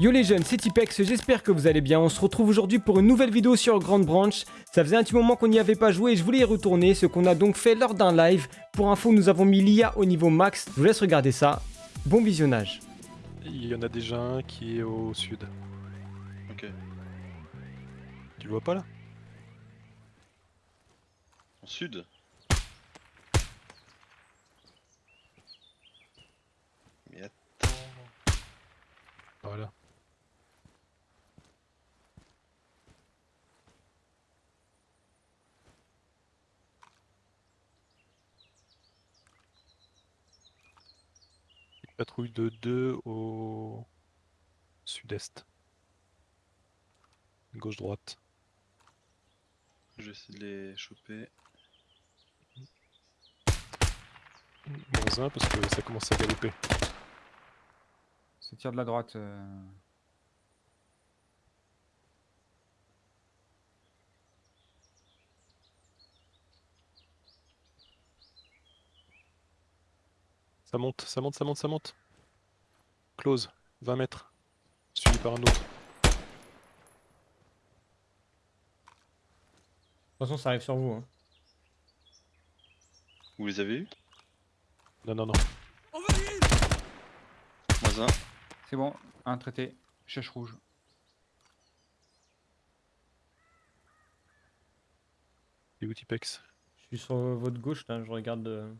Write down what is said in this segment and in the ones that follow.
Yo les jeunes, c'est Tipex, j'espère que vous allez bien. On se retrouve aujourd'hui pour une nouvelle vidéo sur Grand Branch. Ça faisait un petit moment qu'on n'y avait pas joué et je voulais y retourner, ce qu'on a donc fait lors d'un live. Pour info, nous avons mis l'IA au niveau max. Je vous laisse regarder ça. Bon visionnage. Il y en a déjà un qui est au sud. Ok. Tu le vois pas là? En sud? Mais attends. Voilà. Patrouille de 2 au sud-est. Gauche-droite. Je vais essayer de les choper. Moins 1 parce que ça commence à galoper. Ça tire de la droite. euh. Ça monte, ça monte, ça monte, ça monte. Close, 20 mètres. Suivi par un autre. De toute façon, ça arrive sur vous. hein. Vous les avez eu Non, non, non. Moins un. C'est bon, un traité. Chèche rouge. Et où Tipex? Je suis sur votre gauche là, je regarde.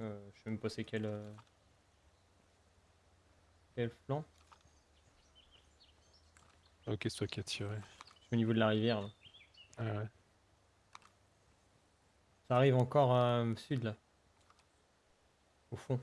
Euh, je sais même pas c'est quel. euh, Quel flanc Ok, c'est toi qui as tiré. Je suis au niveau de la rivière là. Ah ouais. Ça arrive encore euh, sud là. Au fond.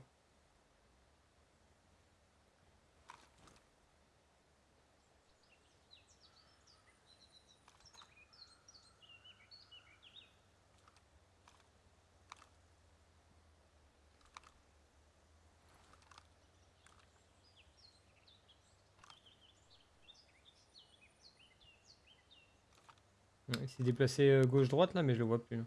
Il s'est déplacé euh, gauche-droite là, mais je le vois plus. là.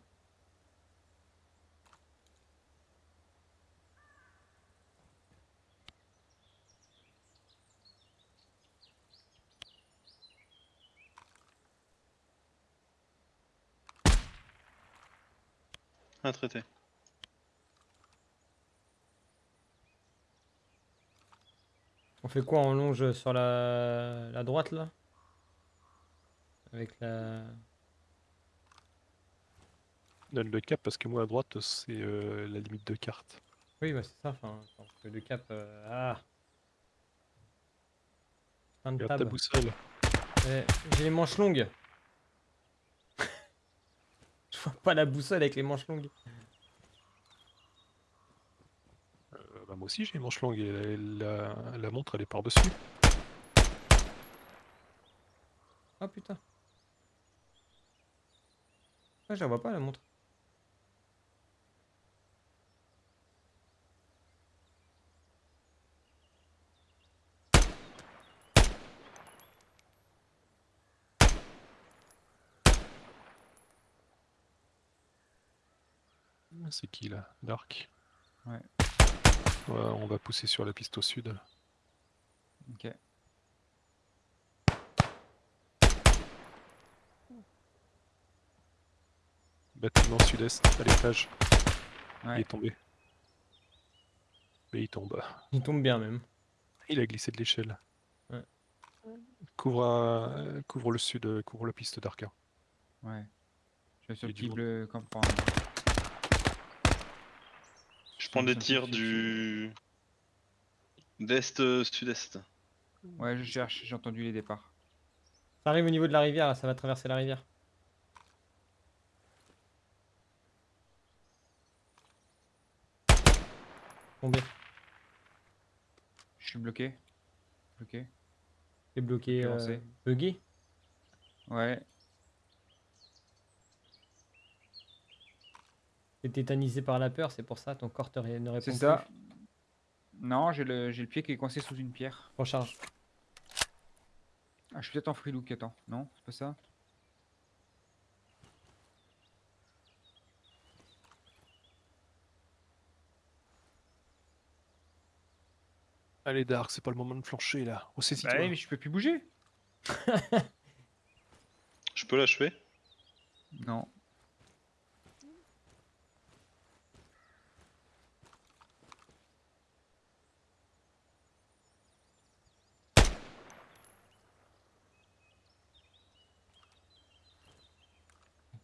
Un traité. On fait quoi On longe sur la, la droite là? Avec la. Donne le cap parce que moi à droite c'est euh, la limite de carte. Oui, bah c'est ça. Enfin, le cap. euh, Ah Fin de Regarde ta table. boussole. Ouais, J'ai les manches longues. Je vois pas la boussole avec les manches longues. Euh, bah, moi aussi j'ai les manches longues et la, la- la montre elle est par-dessus. Ah putain. Ah, je la vois pas la montre. C'est qui là? Dark? Ouais. Ouais, on va pousser sur la piste au sud. là. Ok. Bâtiment sud-est à l'étage. Il est tombé. Mais il tombe. Il tombe bien même. Il a glissé de l'échelle. Ouais. Couvre, euh, couvre le sud, euh, couvre la piste d'Arca. Ouais. Je vais sur le campement. Prends des tirs du. d'est euh, sud-est. Ouais, je cherche, j'ai entendu les départs. Ça arrive au niveau de la rivière, là, ça va traverser la rivière. Tombé. Je suis bloqué. Bloqué. T'es bloqué. Euh, Ouais. T'es tétanisé par la peur, c'est pour ça ton corps te ré- ne répond C'est plus. ça. Non, j'ai le, j'ai le pied qui est coincé sous une pierre. Recharge. Ah, je suis peut-être en free look, attends. Non, c'est pas ça Allez, Dark, c'est pas le moment de flancher là. Oh, c'est Bah mais je peux plus bouger. Je peux l'achever? Non.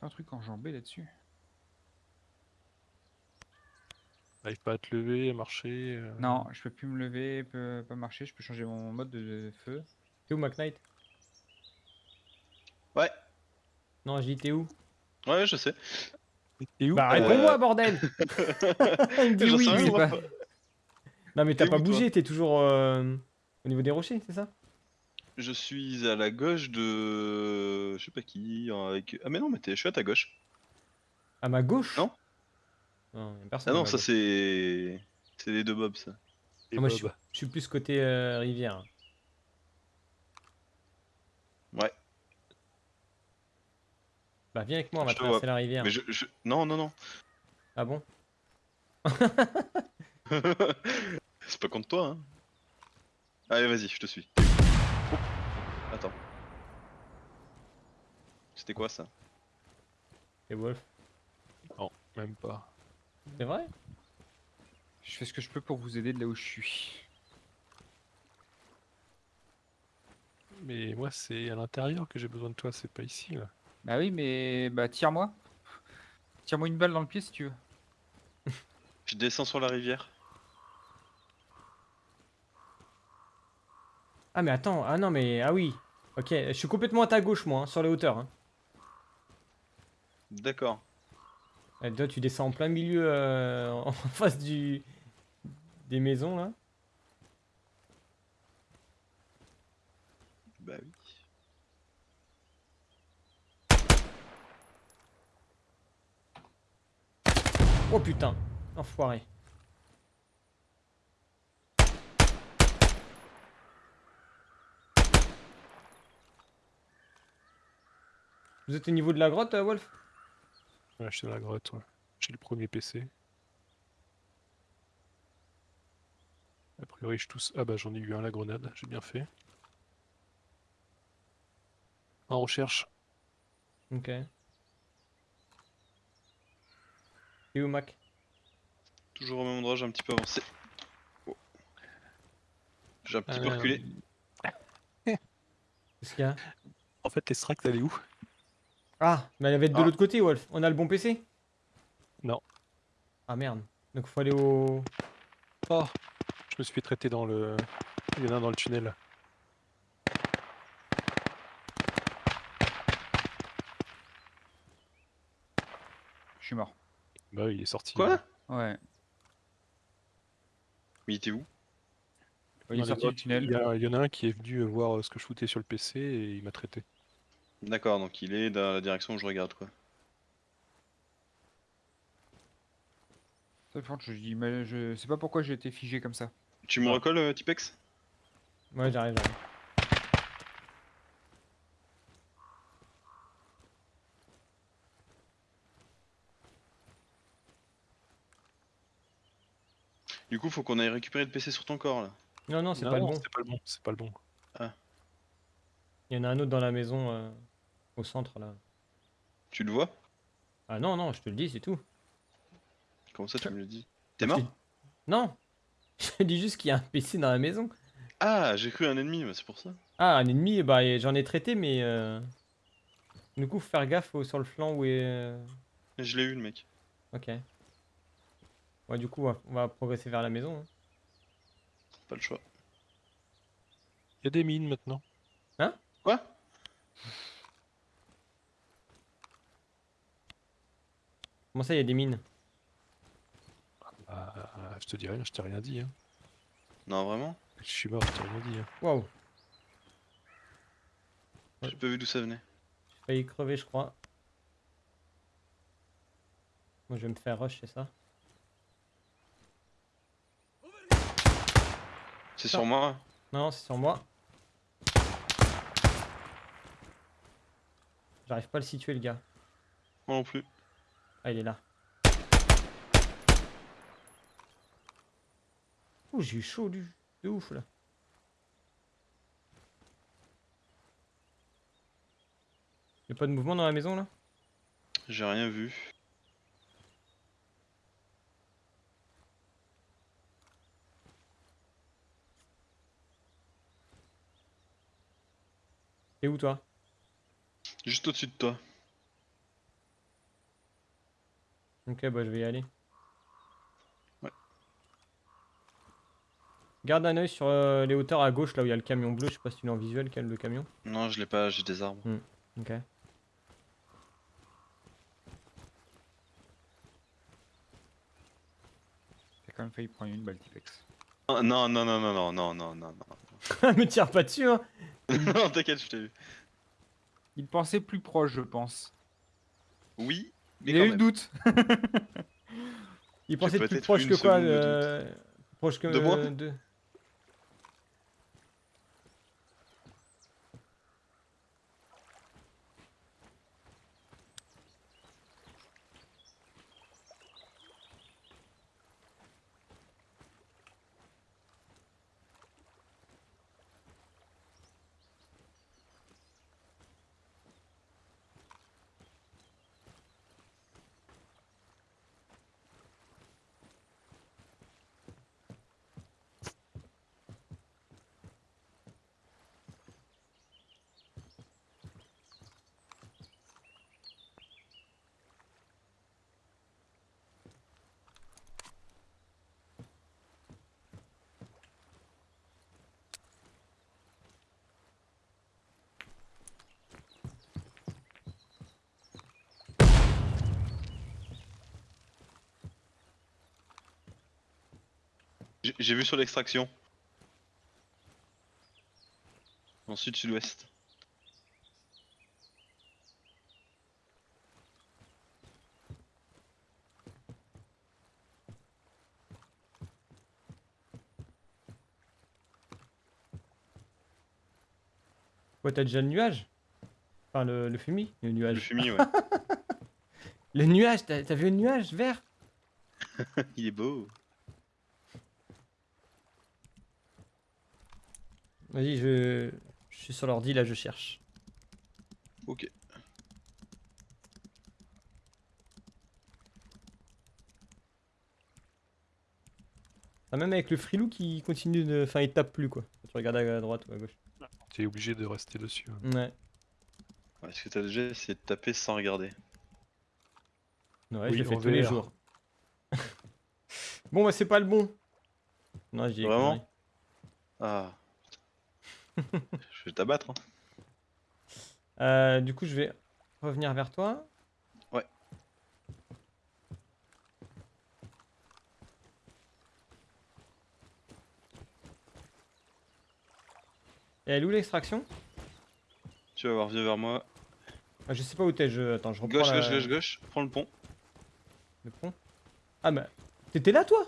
Pas un truc enjambé là-dessus. T'arrives pas à te lever, à marcher. euh, Non, je peux plus me lever, peux pas marcher, je peux changer mon mode de, feu. T'es où, McKnight Ouais. Non, je dis t'es où? Ouais, je sais. T'es où? Bah Euh, réponds-moi, bordel Il me dit J'en oui. sais rien, lui. moi. pas. Non, mais t'as T'es pas bougé, t'es toujours euh, au niveau des rochers, c'est ça? Je suis à la gauche de. Je sais pas qui. Avec... Ah, mais non, mais t'es- je suis à ta gauche. À ma gauche Non. Non, y a personne. Ah non, ça c'est. C'est les deux bobs, ça. Ah, moi, je suis, je suis plus côté euh, rivière. Ouais. Bah viens avec moi, on va Je te vois. traverser la rivière. Mais je, je- Non, non, non. Ah bon c'est pas contre toi, hein. Allez, vas-y, je te suis. Oh. Attends. C'était quoi ça? Et Wolf? Non, même pas. C'est vrai? Je fais ce que je peux pour vous aider de là où je suis. Mais moi, c'est à l'intérieur que j'ai besoin de toi, c'est pas ici là. Bah oui, mais bah tire-moi. Tire-moi une balle dans le pied si tu veux. Je descends sur la rivière. Ah mais attends, ah non mais... Ah oui Ok, je suis complètement à ta gauche moi, hein, sur les hauteurs. Hein. D'accord. Eh, toi tu descends en plein milieu, euh, en face du... des maisons là? Bah oui. Oh putain, enfoiré. Vous êtes au niveau de la grotte, euh, Wolf? Ouais, je suis dans la grotte, ouais. J'ai le premier PC. A priori, je tousse. Ah bah j'en ai eu un la grenade, j'ai bien fait. En recherche. Ok. Et où, Mac? Toujours au même endroit, j'ai un petit peu avancé. Oh. J'ai un petit peu Euh, reculé. Qu'est-ce qu'il y a? En fait, l'extract, elle est où? Ah, mais elle va être de Ah. l'autre côté, Wolf. On a le bon PC Non. Ah merde. Donc faut aller au... Oh Je me suis fait traiter dans le. Il y en a un dans le tunnel. Je suis mort. Bah oui, il est sorti. Quoi? Ouais. Mais il était où? Il est sorti du tunnel. Il y, a- il y en a un qui est venu voir ce que je foutais sur le PC et il m'a traité. D'accord, donc il est dans la direction où je regarde quoi. Ça, je dis, mais je sais pas pourquoi j'ai été figé comme ça. Tu me Ah. recolles, euh, Tipex? Ouais, j'arrive, j'arrive. Du coup, faut qu'on aille récupérer le PC sur ton corps là. Non, non, c'est pas le bon. C'est pas le bon. C'est pas le bon. Il y en a un autre dans la maison, euh, au centre, là. Tu le vois? Ah non, non, je te le dis, c'est tout. Comment ça tu me le dis? T'es mort? Non Je te dis juste qu'il y a un PC dans la maison. Ah, j'ai cru un ennemi, mais c'est pour ça. Ah, un ennemi, bah j'en ai traité, mais... euh, Du coup, faut faire gaffe sur le flanc où est... euh, Je l'ai eu le mec. Ok. Ouais, du coup, on va- progresser vers la maison. hein. Pas le choix. Il y a des mines maintenant. Quoi? Comment ça, il y a des mines Bah, je te dis rien, je t'ai rien dit. Hein. Non, vraiment? Je suis mort, je t'ai rien dit. Hein. Waouh J'ai pas vu d'où ça venait. J'ai failli crever, je crois. Moi, je vais me faire rush, c'est ça? C'est sur moi Non, c'est sur moi. J'arrive pas à le situer, le gars. Moi non plus. Ah, il est là. Ouh, j'ai eu chaud, du... de ouf là. Y'a pas de mouvement dans la maison là? J'ai rien vu. T'es où toi? Juste au-dessus de toi. Ok, bah je vais y aller. Ouais. Garde un œil sur euh, les hauteurs à gauche là où il y a le camion bleu. Je sais pas si tu l'as en visuel, quel le camion. Non, je l'ai pas, j'ai des arbres. Ok. T'as quand même failli prendre une balle Tipex. Non, non, non, non, non, non, non, non, non, non. Me tire pas dessus hein non, t'inquiète, je t'ai vu. Il pensait plus proche, je pense. Oui, mais Il a eu le doute. Il pensait être plus proche que quoi Proche que De moi? de- J'ai- vu sur l'extraction. En sud-sud-ouest. Quoi, t'as déjà le nuage? Enfin, le, le fumier Le Le nuage. fumier, ouais. Le nuage, t'as vu le nuage vert? Il est beau. Vas-y, je... je suis sur l'ordi, là, je cherche. Ok. Ah, même avec le frilou qui continue de... Enfin, il tape plus, quoi. Tu regardes à droite ou à gauche. T'es obligé de rester dessus. hein. Ouais. Ouais, Est-ce que t'as déjà essayé de taper sans regarder Ouais, Oui, je le fais tous les jours. bon, bah, c'est pas le bon. Non, je dis des Vraiment. Ah. je vais t'abattre. Hein. Euh, du coup, je vais revenir vers toi. Ouais. Et elle est où l'extraction? Tu vas voir, viens vers moi. ah, Je sais pas où t'es, je... Attends, je reprends Gauche, la- gauche, gauche, gauche. Prends le pont. le pont? Ah bah, t'étais là toi?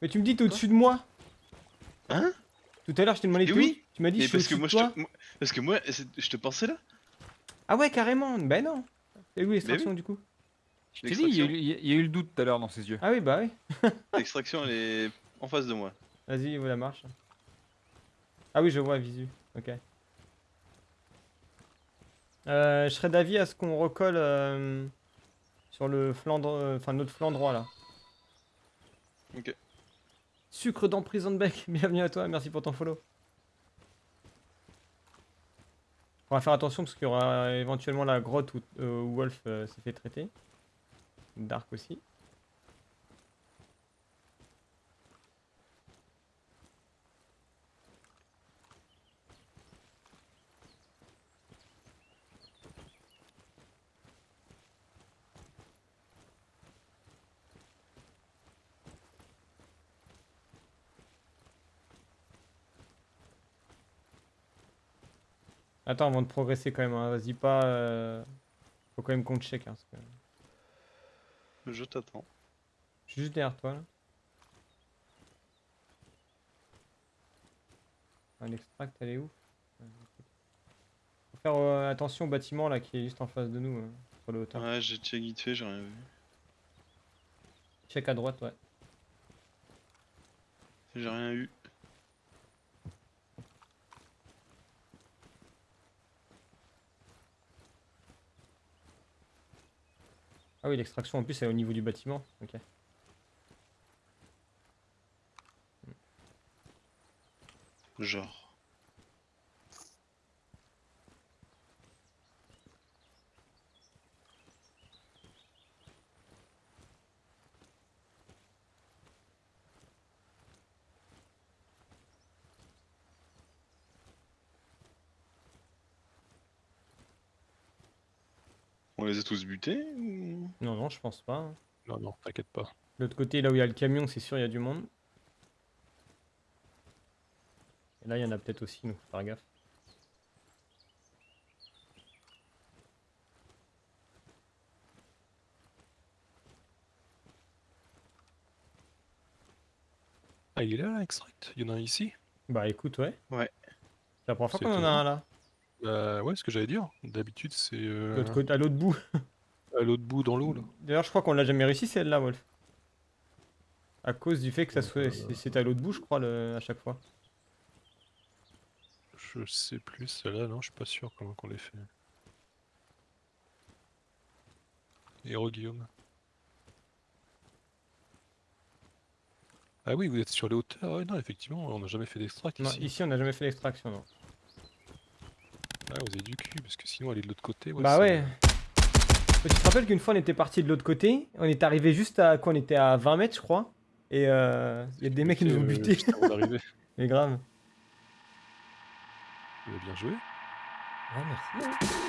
Mais tu me dis t'es au-dessus de moi Hein? Tout à l'heure je t'ai demandé Et tout. oui. Tu m'as dit Et je suis parce que moi, je te... Parce que moi, je te pensais là. Ah ouais, carrément. Ben non. Et où l'extraction du coup? Je t'ai dit, il y, a eu- il y a- le doute tout à l'heure dans ses yeux. Ah oui, bah oui. L'extraction, elle est en face de moi. Vas-y, où la marche Ah oui, je vois, visu. Ok. Euh, je serais d'avis à ce qu'on recolle euh, sur le flanc, euh, enfin notre flanc droit là. Ok. Sucre dans prison bec, bienvenue à toi, merci pour ton follow. On va faire attention parce qu'il y aura éventuellement la grotte où, euh, Wolf euh, s'est fait traiter. Dark aussi. Attends, avant de progresser quand même, hein, vas-y pas... euh, Faut quand même qu'on check. Hein, parce que Je t'attends. Je suis juste derrière toi là. Ah, L'extract, elle est où? Faut faire euh, attention au bâtiment là qui est juste en face de nous, euh, sur le hauteur. Ouais, j'ai check vite fait, j'ai rien vu. Check à droite, ouais. J'ai rien eu. Ah oui, l'extraction en plus, est au niveau du bâtiment. Ok. Genre. On les a tous butés. Non, non, je pense pas. hein. Non, non, t'inquiète pas. L'autre côté, là où il y a le camion, c'est sûr, il y a du monde. Et là, il y en a peut-être aussi, donc faut faire gaffe. Ah, il est là, l'extract? Il y en a un ici? Bah écoute, ouais. Ouais. C'est la première fois qu'on en a un là. Bah ouais, ce que j'allais dire. D'habitude, c'est euh, L'autre côté, à l'autre bout. à l'autre bout dans l'eau, là. D'ailleurs, je crois qu'on l'a jamais réussi celle-là, Wolf. À cause du fait que ça soit, Euh, c'est- à l'autre bout, je crois, le- à chaque fois. Je sais plus, celle-là, non, je suis pas sûr comment qu'on l'ait fait. Héros Guillaume. Ah oui, vous êtes sur les hauteurs. Ouais, non, effectivement, on n'a jamais fait d'extract ici. ici, on n'a jamais fait l'extraction, non. Ah, vous avez du cul, parce que sinon, aller de l'autre côté. Ouais, bah ça- ouais. Tu te rappelles qu'une fois, on était parti de l'autre côté, on est arrivé juste à quoi On était à 20 mètres, je crois. Et euh, il y a des mecs qui nous ont butés. Mais grave. Vous avez bien joué. Ah, merci.